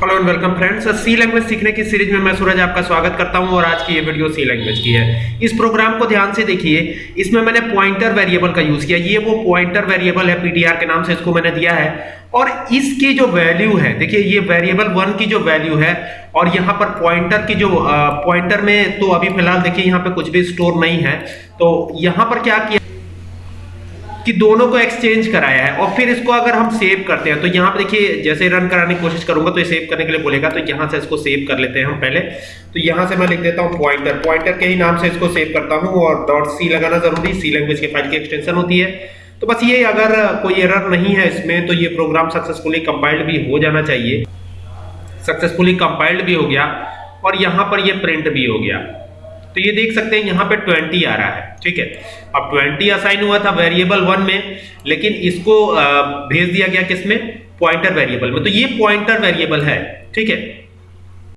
Hello and welcome friends C language सीखने की series में मैं सूरज आपका स्वागत करता हूँ और आज की ये वीडियो सी लैंग्वेज की है। इस प्रोग्राम को ध्यान से देखिए। इसमें मैंने पॉइंटर वेरिएबल का यूज़ किया। ये वो पॉइंटर वेरिएबल है पीटीआर के नाम से इसको मैंने दिया है। और इसकी जो वैल्यू है, देखिए, ये वेरिएबल वन की जो वैल्यू है और यहाँ पर पॉइंटर की जो पॉइंटर में तो अभी फ़िलहाल देखिए, यहाँ पे कुछ भी स्टोर नहीं है। तो यहाँ पर क्या किया कि दोनों को एक्सचेंज कराया है और फिर इसको अगर हम सेव करते हैं तो यहाँ पे देखिए, जैसे रन कराने की कोशिश करूँगा तो ये सेव करने के लिए बोलेगा तो यहाँ से इसको सेव कर लेते हैं हम पहले। तो यहाँ से मैं लिख देता हूँ पॉइंटर पॉइंटर के ही नाम से इसको सेव करता हूँ और डॉट सी लगाना ज़रूरी सी लैंग्वेज के फ़ाइल की एक्सटेंशन होती है। तो बस ये अगर कोई एरर नहीं है इसमें तो ये प्रोग्राम सक्सेसफुली कंपाइल्ड भी हो जाना चाहिए। सक्सेसफुली कंपाइल्ड भी हो गया और यहाँ पर ये प्रिंट भी हो गया। तो ये देख सकते हैं, यहाँ पे 20 आ रहा है, ठीक है? अब 20 असाइन हुआ था वेरिएबल वन में, लेकिन इसको भेज दिया गया किसमें? पॉइंटर वेरिएबल में। तो ये पॉइंटर वेरिएबल है, ठीक है?